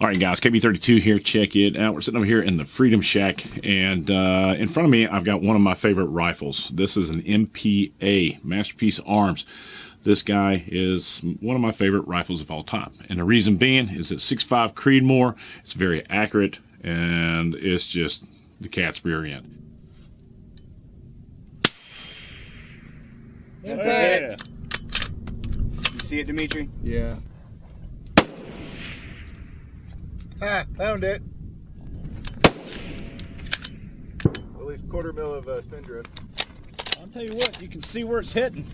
All right, guys, KB32 here. Check it out. We're sitting over here in the Freedom Shack, and uh, in front of me, I've got one of my favorite rifles. This is an MPA, Masterpiece Arms. This guy is one of my favorite rifles of all time. And the reason being is it's 6.5 Creedmoor. It's very accurate, and it's just the cat's rear end. That's Yeah. it. You see it, Dimitri? Yeah. Ah, found it. At least quarter mil of uh, spin drift. I'll tell you what, you can see where it's hitting.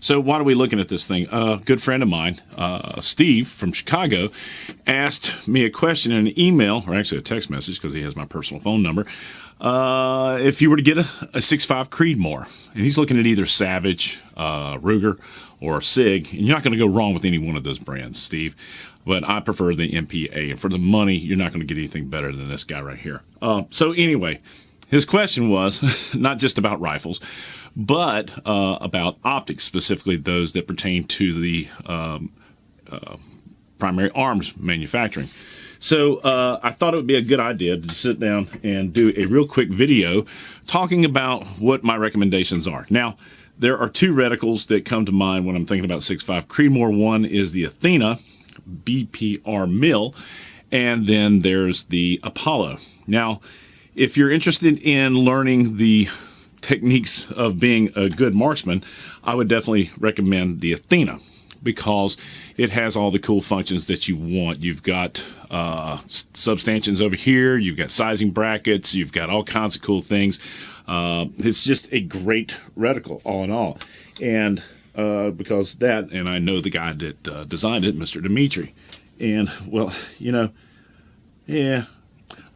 So why are we looking at this thing? A good friend of mine, uh, Steve from Chicago, asked me a question in an email, or actually a text message, because he has my personal phone number. Uh, if you were to get a, a 6.5 Creedmoor, and he's looking at either Savage, uh, Ruger, or Sig, and you're not going to go wrong with any one of those brands, Steve. But I prefer the MPA, and for the money, you're not going to get anything better than this guy right here. Uh, so anyway, his question was not just about rifles, but uh, about optics, specifically those that pertain to the um, uh, primary arms manufacturing. So uh, I thought it would be a good idea to sit down and do a real quick video talking about what my recommendations are. Now, there are two reticles that come to mind when I'm thinking about 6.5 Creedmoor. One is the Athena BPR mill, and then there's the Apollo. Now, if you're interested in learning the techniques of being a good marksman, I would definitely recommend the Athena because it has all the cool functions that you want. You've got uh, subtensions over here, you've got sizing brackets, you've got all kinds of cool things. Uh, it's just a great reticle, all in all. And uh, because that, and I know the guy that uh, designed it, Mr. Dimitri. And, well, you know, yeah,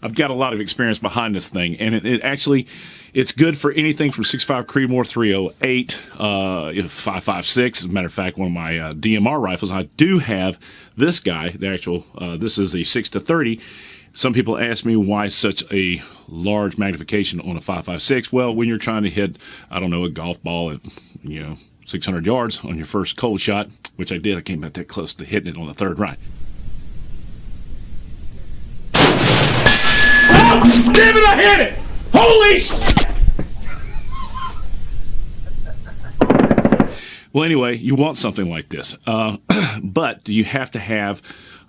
I've got a lot of experience behind this thing, and it, it actually it's good for anything from 6.5 Creedmoor 308, uh, 556. As a matter of fact, one of my uh, DMR rifles, I do have this guy. The actual uh, this is a 6 to 30. Some people ask me why such a large magnification on a 556. Well, when you're trying to hit, I don't know, a golf ball at you know 600 yards on your first cold shot, which I did, I came back that close to hitting it on the third right. Damn it, I hit it! Holy Well, anyway, you want something like this, uh, but you have to have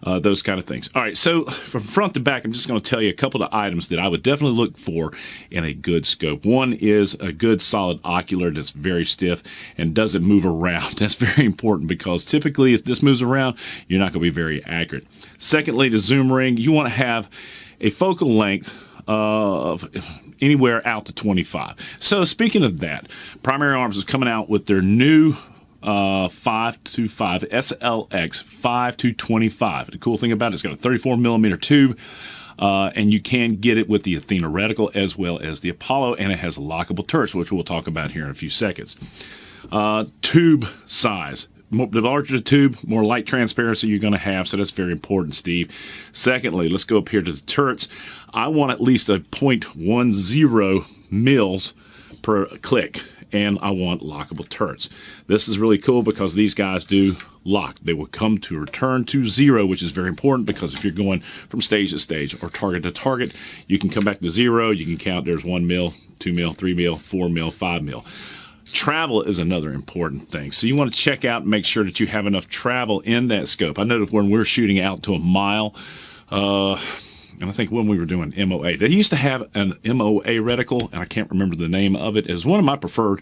uh, those kind of things. All right, so from front to back, I'm just going to tell you a couple of items that I would definitely look for in a good scope. One is a good solid ocular that's very stiff and doesn't move around. That's very important because typically, if this moves around, you're not going to be very accurate. Secondly, the zoom ring, you want to have a focal length of anywhere out to 25. So speaking of that, Primary Arms is coming out with their new uh, 525 SLX 5 to 25. The cool thing about it, it's got a 34 millimeter tube. Uh, and you can get it with the Athena reticle as well as the Apollo, and it has lockable turrets, which we'll talk about here in a few seconds. Uh, tube size. The larger the tube, more light transparency you're going to have, so that's very important, Steve. Secondly, let's go up here to the turrets. I want at least a 0.10 mils per click and I want lockable turrets. This is really cool because these guys do lock. They will come to return to zero, which is very important because if you're going from stage to stage or target to target, you can come back to zero. You can count there's one mil, two mil, three mil, four mil, five mil. Travel is another important thing. So you want to check out and make sure that you have enough travel in that scope. I know that when we're shooting out to a mile, uh, and I think when we were doing MOA, they used to have an MOA reticle, and I can't remember the name of it. It was one of my preferred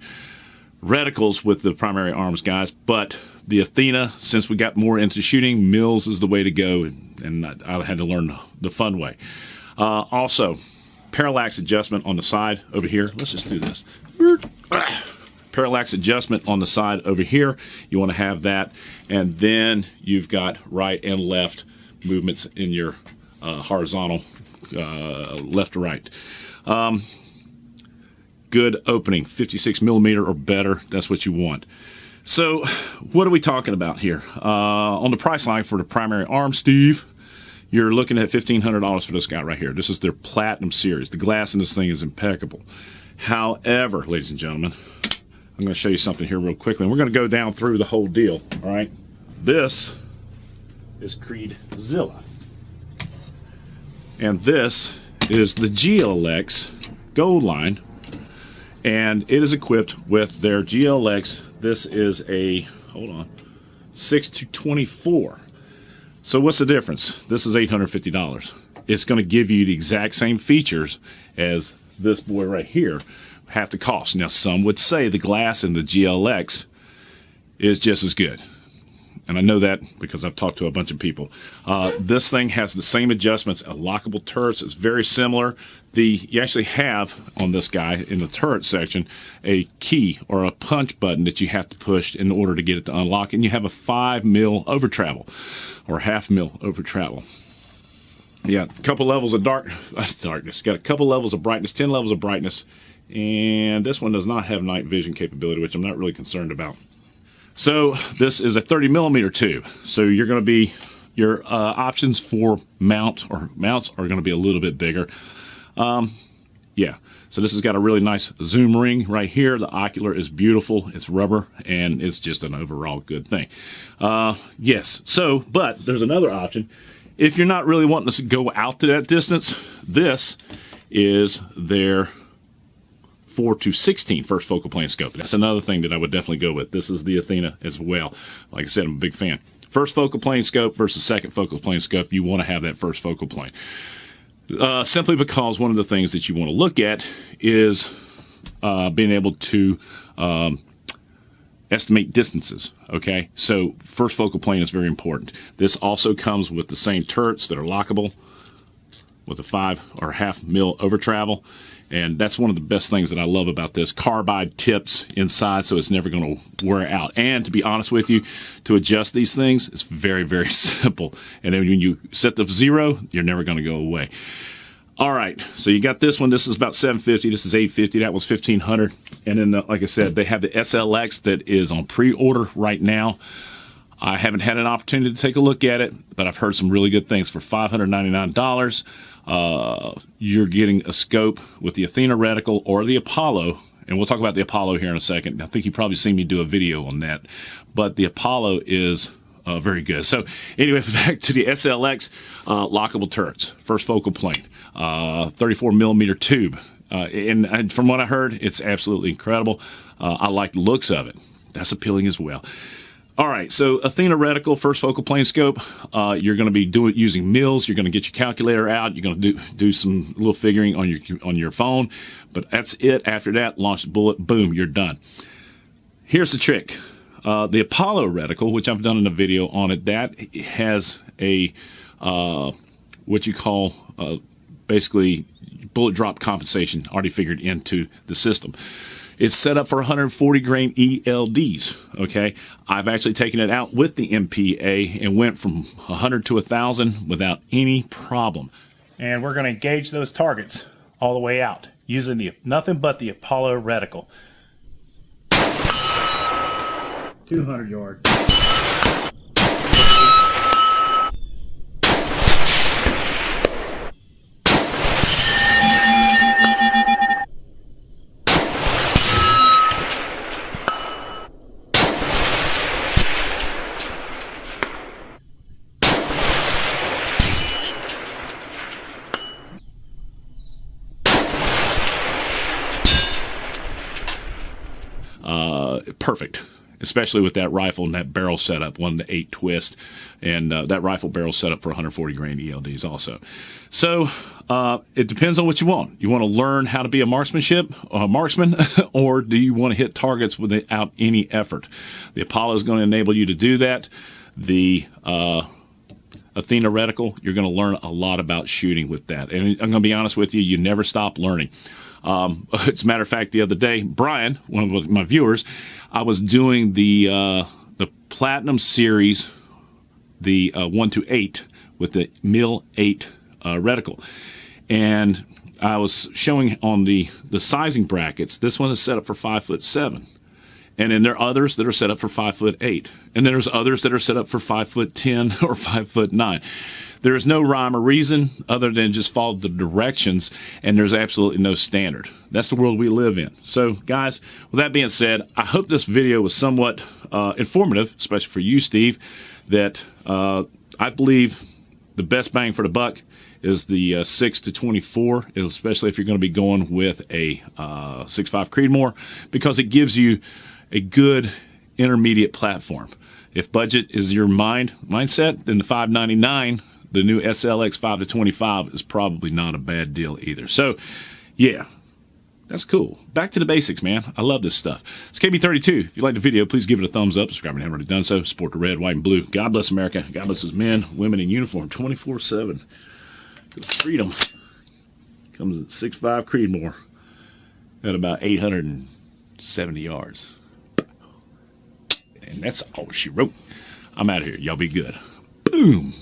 reticles with the primary arms guys, but the Athena, since we got more into shooting, mils is the way to go, and I, I had to learn the fun way. Uh, also, parallax adjustment on the side over here. Let's just do this. Parallax adjustment on the side over here. You want to have that, and then you've got right and left movements in your uh, horizontal, uh, left to right. Um, good opening, 56 millimeter or better. That's what you want. So, what are we talking about here? Uh, on the price line for the primary arm, Steve, you're looking at $1,500 for this guy right here. This is their Platinum Series. The glass in this thing is impeccable. However, ladies and gentlemen, I'm going to show you something here real quickly. And we're going to go down through the whole deal, all right? This is Creedzilla. And this is the GLX Gold line. And it is equipped with their GLX. This is a, hold on, 6 to 24. So what's the difference? This is $850. It's going to give you the exact same features as this boy right here, half the cost. Now, some would say the glass in the GLX is just as good. And I know that because I've talked to a bunch of people. Uh, this thing has the same adjustments, a lockable turrets. It's very similar. The you actually have on this guy in the turret section a key or a punch button that you have to push in order to get it to unlock, and you have a five mil over travel or half mil over travel. Yeah, a couple levels of dark darkness. Got a couple levels of brightness, ten levels of brightness, and this one does not have night vision capability, which I'm not really concerned about. So this is a 30 millimeter tube. So you're going to be your uh, options for mount or mounts are going to be a little bit bigger. Um, yeah. So this has got a really nice zoom ring right here. The ocular is beautiful. It's rubber and it's just an overall good thing. Uh, yes. So, but there's another option. If you're not really wanting to go out to that distance, this is their 4 to 16 first focal plane scope. That's another thing that I would definitely go with. This is the Athena as well. Like I said, I'm a big fan. First focal plane scope versus second focal plane scope, you want to have that first focal plane. Uh, simply because one of the things that you want to look at is uh, being able to um, estimate distances. Okay, so first focal plane is very important. This also comes with the same turrets that are lockable with a five or half mil over travel. And that's one of the best things that I love about this. Carbide tips inside, so it's never going to wear out. And to be honest with you, to adjust these things, it's very, very simple. And then when you set the zero, you're never going to go away. All right, so you got this one. This is about 750. This is 850. That was 1500. And then, uh, like I said, they have the SLX that is on pre-order right now. I haven't had an opportunity to take a look at it, but I've heard some really good things for $599. Uh, you're getting a scope with the Athena reticle or the Apollo, and we'll talk about the Apollo here in a second. I think you've probably seen me do a video on that, but the Apollo is uh, very good. So anyway, back to the SLX uh, lockable turrets, first focal plane, uh, 34 millimeter tube, uh, and, and, from what I heard, it's absolutely incredible. Uh, I like the looks of it. That's appealing as well. All right, so Athena reticle, first focal plane scope. Uh, you're going to be doing using mils. You're going to get your calculator out. You're going to do do some little figuring on your on your phone, but that's it. After that, launch the bullet. Boom, you're done. Here's the trick: uh, the Apollo reticle, which I've done in a video on it, that has a uh, what you call uh, basically bullet drop compensation already figured into the system. It's set up for 140 grain ELDs. Okay, I've actually taken it out with the MPA and went from 100 to 1,000 without any problem. And we're going to engage those targets all the way out using the nothing but the Apollo reticle. 200 yards. Perfect especially with that rifle and that barrel setup, one to eight twist, and uh, that rifle barrel setup for 140 grain ELDs also. So uh, it depends on what you want. You want to learn how to be a marksmanship, a marksman, or do you want to hit targets without any effort? The Apollo is going to enable you to do that. The uh, Athena reticle, you're going to learn a lot about shooting with that. And I'm going to be honest with you, you never stop learning. Um, as a matter of fact, the other day, Brian, one of my viewers, I was doing the uh, the Platinum Series, the uh, one to eight with the Mil Eight uh, reticle, and I was showing on the the sizing brackets. This one is set up for five foot seven. And then there are others that are set up for five foot eight. And then there's others that are set up for five foot ten or five foot nine. There is no rhyme or reason other than just follow the directions, and there's absolutely no standard. That's the world we live in. So, guys, with that being said, I hope this video was somewhat uh, informative, especially for you, Steve, that uh, I believe the best bang for the buck is the uh, 6 to 24, especially if you're going to be going with a uh, 6.5 Creedmoor, because it gives you a good intermediate platform. If budget is your mind mindset, then the 599, the new SLX 5 to 25 is probably not a bad deal either. So, yeah, that's cool. Back to the basics, man. I love this stuff. It's KB32. If you like the video, please give it a thumbs up. Subscribe if you haven't already done so. Support the red, white, and blue. God bless America. God bless his men, women in uniform 24 7. Freedom comes at 6'5 Creedmoor at about 870 yards. And that's all she wrote. I'm out of here. Y'all be good. Boom.